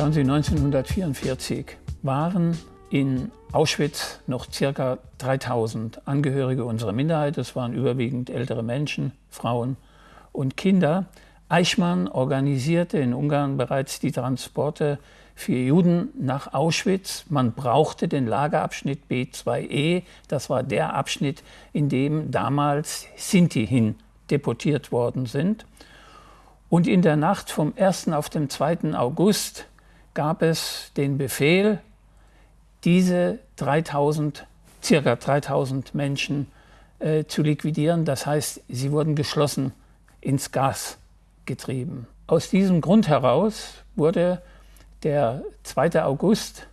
Schauen Sie, 1944 waren in Auschwitz noch ca. 3000 Angehörige unserer Minderheit. Das waren überwiegend ältere Menschen, Frauen und Kinder. Eichmann organisierte in Ungarn bereits die Transporte für Juden nach Auschwitz. Man brauchte den Lagerabschnitt B2E. Das war der Abschnitt, in dem damals Sinti hin deportiert worden sind. Und in der Nacht vom 1. auf den 2. August gab es den Befehl, diese 3000, circa 3000 Menschen äh, zu liquidieren. Das heißt, sie wurden geschlossen ins Gas getrieben. Aus diesem Grund heraus wurde der 2. August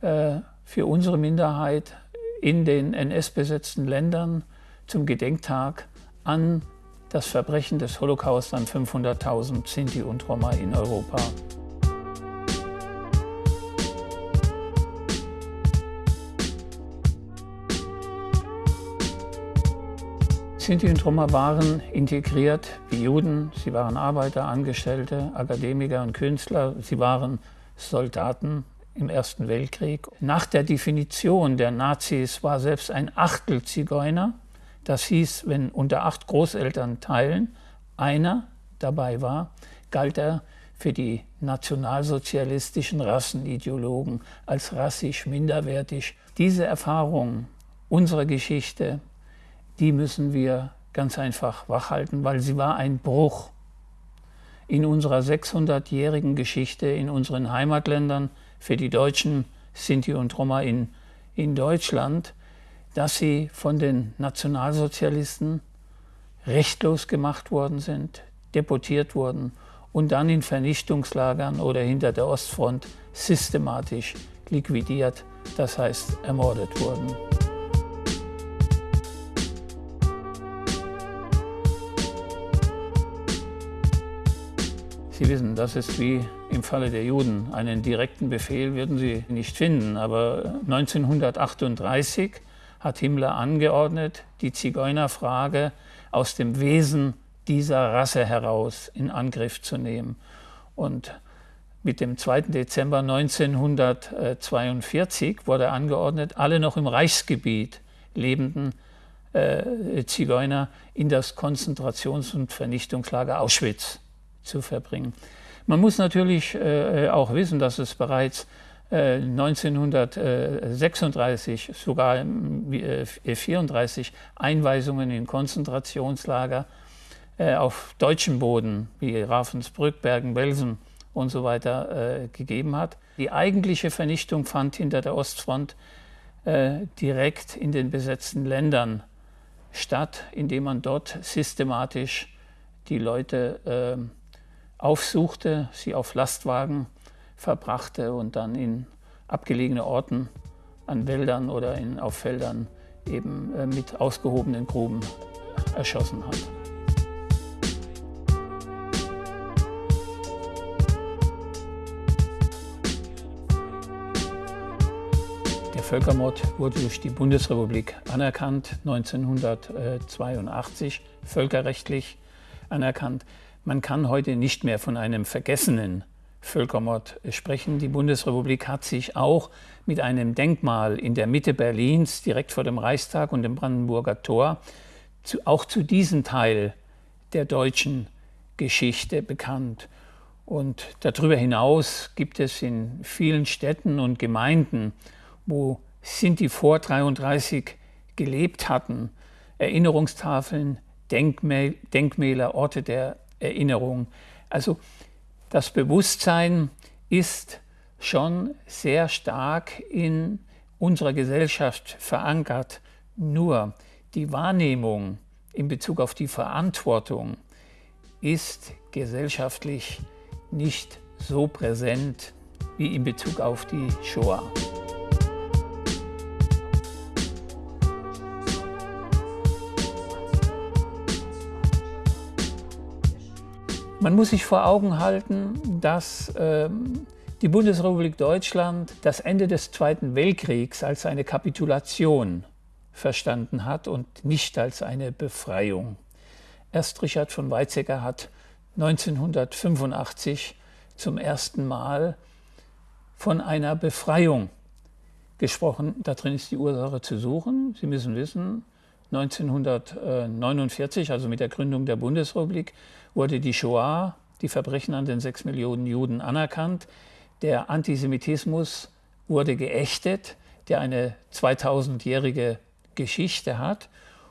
äh, für unsere Minderheit in den NS-besetzten Ländern zum Gedenktag an das Verbrechen des Holocaust an 500.000 Sinti und Roma in Europa. Sinti und Roma waren integriert wie Juden. Sie waren Arbeiter, Angestellte, Akademiker und Künstler. Sie waren Soldaten im Ersten Weltkrieg. Nach der Definition der Nazis war selbst ein Achtel Zigeuner. Das hieß, wenn unter acht Großelternteilen einer dabei war, galt er für die nationalsozialistischen Rassenideologen als rassisch minderwertig. Diese Erfahrung unserer Geschichte die müssen wir ganz einfach wachhalten, weil sie war ein Bruch in unserer 600-jährigen Geschichte in unseren Heimatländern für die Deutschen, Sinti und Roma in, in Deutschland, dass sie von den Nationalsozialisten rechtlos gemacht worden sind, deportiert wurden und dann in Vernichtungslagern oder hinter der Ostfront systematisch liquidiert, das heißt ermordet wurden. Sie wissen, das ist wie im Falle der Juden. Einen direkten Befehl würden Sie nicht finden. Aber 1938 hat Himmler angeordnet, die Zigeunerfrage aus dem Wesen dieser Rasse heraus in Angriff zu nehmen. Und mit dem 2. Dezember 1942 wurde angeordnet, alle noch im Reichsgebiet lebenden äh, Zigeuner in das Konzentrations- und Vernichtungslager Auschwitz zu verbringen. Man muss natürlich äh, auch wissen, dass es bereits äh, 1936, sogar äh, 34 Einweisungen in Konzentrationslager äh, auf deutschem Boden, wie Ravensbrück, Bergen-Belsen und so weiter, äh, gegeben hat. Die eigentliche Vernichtung fand hinter der Ostfront äh, direkt in den besetzten Ländern statt, indem man dort systematisch die Leute aufsuchte, sie auf Lastwagen verbrachte und dann in abgelegene Orten an Wäldern oder in, auf Feldern eben äh, mit ausgehobenen Gruben erschossen hat. Der Völkermord wurde durch die Bundesrepublik anerkannt, 1982 völkerrechtlich anerkannt. Man kann heute nicht mehr von einem vergessenen Völkermord sprechen. Die Bundesrepublik hat sich auch mit einem Denkmal in der Mitte Berlins, direkt vor dem Reichstag und dem Brandenburger Tor, zu, auch zu diesem Teil der deutschen Geschichte bekannt. Und darüber hinaus gibt es in vielen Städten und Gemeinden, wo Sinti vor 33 gelebt hatten, Erinnerungstafeln, Denkmäler, Orte der Erinnerung. Also das Bewusstsein ist schon sehr stark in unserer Gesellschaft verankert. Nur die Wahrnehmung in Bezug auf die Verantwortung ist gesellschaftlich nicht so präsent wie in Bezug auf die Shoah. Man muss sich vor Augen halten, dass ähm, die Bundesrepublik Deutschland das Ende des Zweiten Weltkriegs als eine Kapitulation verstanden hat und nicht als eine Befreiung. Erst Richard von Weizsäcker hat 1985 zum ersten Mal von einer Befreiung gesprochen. Darin ist die Ursache zu suchen. Sie müssen wissen, 1949, also mit der Gründung der Bundesrepublik, wurde die Shoah, die Verbrechen an den sechs Millionen Juden, anerkannt. Der Antisemitismus wurde geächtet, der eine 2000-jährige Geschichte hat.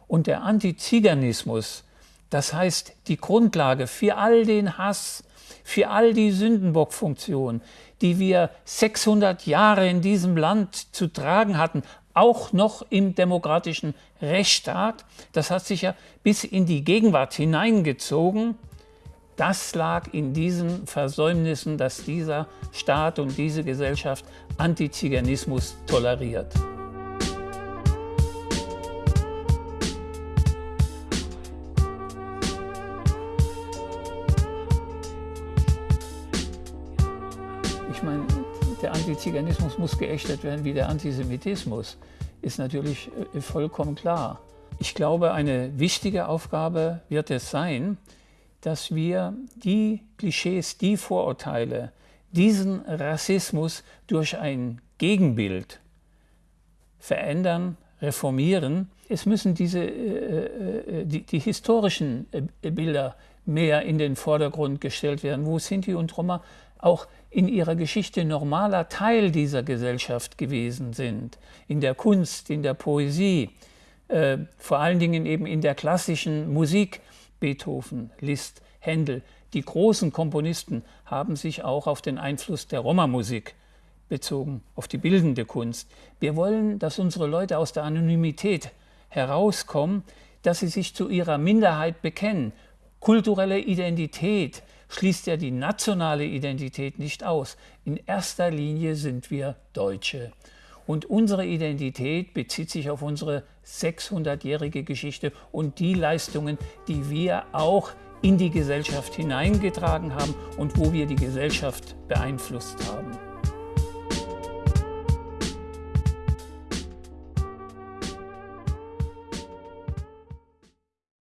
Und der Antiziganismus, das heißt die Grundlage für all den Hass, für all die Sündenbockfunktion, die wir 600 Jahre in diesem Land zu tragen hatten, auch noch im demokratischen Rechtsstaat, das hat sich ja bis in die Gegenwart hineingezogen, das lag in diesen Versäumnissen, dass dieser Staat und diese Gesellschaft Antiziganismus toleriert. Ich meine, der Antiziganismus muss geächtet werden wie der Antisemitismus, ist natürlich äh, vollkommen klar. Ich glaube, eine wichtige Aufgabe wird es sein, dass wir die Klischees, die Vorurteile, diesen Rassismus durch ein Gegenbild verändern, reformieren. Es müssen diese, äh, äh die, die, historischen äh, Bilder mehr in den Vordergrund gestellt werden, wo Sinti und Roma auch in ihrer Geschichte normaler Teil dieser Gesellschaft gewesen sind, in der Kunst, in der Poesie, äh, vor allen Dingen eben in der klassischen Musik, Beethoven, Liszt, Händel. Die großen Komponisten haben sich auch auf den Einfluss der Roma-Musik bezogen, auf die bildende Kunst. Wir wollen, dass unsere Leute aus der Anonymität herauskommen, dass sie sich zu ihrer Minderheit bekennen. Kulturelle Identität, schließt ja die nationale Identität nicht aus. In erster Linie sind wir Deutsche. Und unsere Identität bezieht sich auf unsere 600-jährige Geschichte und die Leistungen, die wir auch in die Gesellschaft hineingetragen haben und wo wir die Gesellschaft beeinflusst haben.